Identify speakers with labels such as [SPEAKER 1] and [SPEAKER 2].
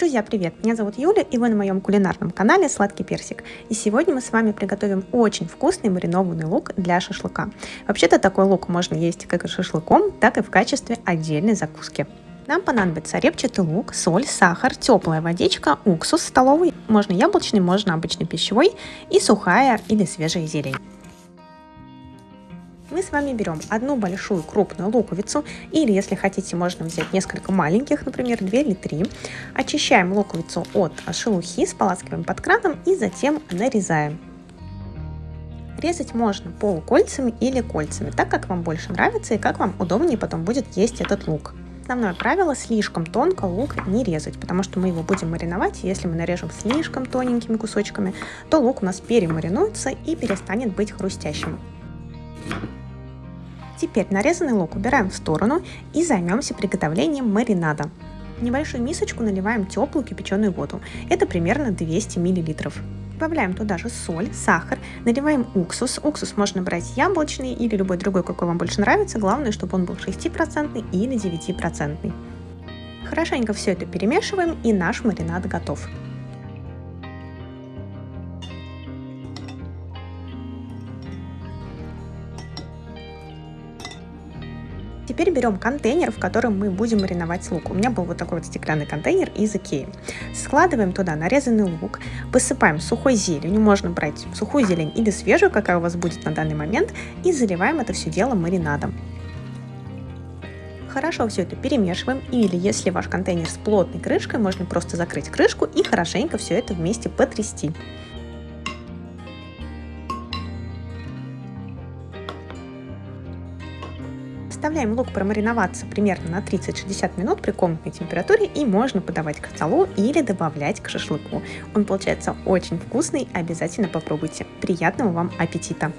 [SPEAKER 1] Друзья, привет! Меня зовут Юля, и вы на моем кулинарном канале Сладкий Персик. И сегодня мы с вами приготовим очень вкусный маринованный лук для шашлыка. Вообще-то такой лук можно есть как и шашлыком, так и в качестве отдельной закуски. Нам понадобится репчатый лук, соль, сахар, теплая водичка, уксус столовый, можно яблочный, можно обычный пищевой и сухая или свежая зелень мы с вами берем одну большую крупную луковицу, или если хотите, можно взять несколько маленьких, например, 2 или 3. Очищаем луковицу от шелухи, споласкиваем под краном и затем нарезаем. Резать можно полукольцами или кольцами, так как вам больше нравится и как вам удобнее потом будет есть этот лук. Основное правило – слишком тонко лук не резать, потому что мы его будем мариновать, и если мы нарежем слишком тоненькими кусочками, то лук у нас перемаринуется и перестанет быть хрустящим. Теперь нарезанный лук убираем в сторону и займемся приготовлением маринада. В небольшую мисочку наливаем теплую кипяченую воду, это примерно 200 мл. Добавляем туда же соль, сахар, наливаем уксус. Уксус можно брать яблочный или любой другой, какой вам больше нравится. Главное, чтобы он был 6% или 9%. Хорошенько все это перемешиваем и наш маринад готов. Теперь берем контейнер, в котором мы будем мариновать лук. У меня был вот такой вот стеклянный контейнер из Икеи. Складываем туда нарезанный лук, посыпаем сухой зеленью, можно брать сухую зелень или свежую, какая у вас будет на данный момент, и заливаем это все дело маринадом. Хорошо все это перемешиваем, или если ваш контейнер с плотной крышкой, можно просто закрыть крышку и хорошенько все это вместе потрясти. Оставляем лук промариноваться примерно на 30-60 минут при комнатной температуре и можно подавать к столу или добавлять к шашлыку. Он получается очень вкусный, обязательно попробуйте. Приятного вам аппетита!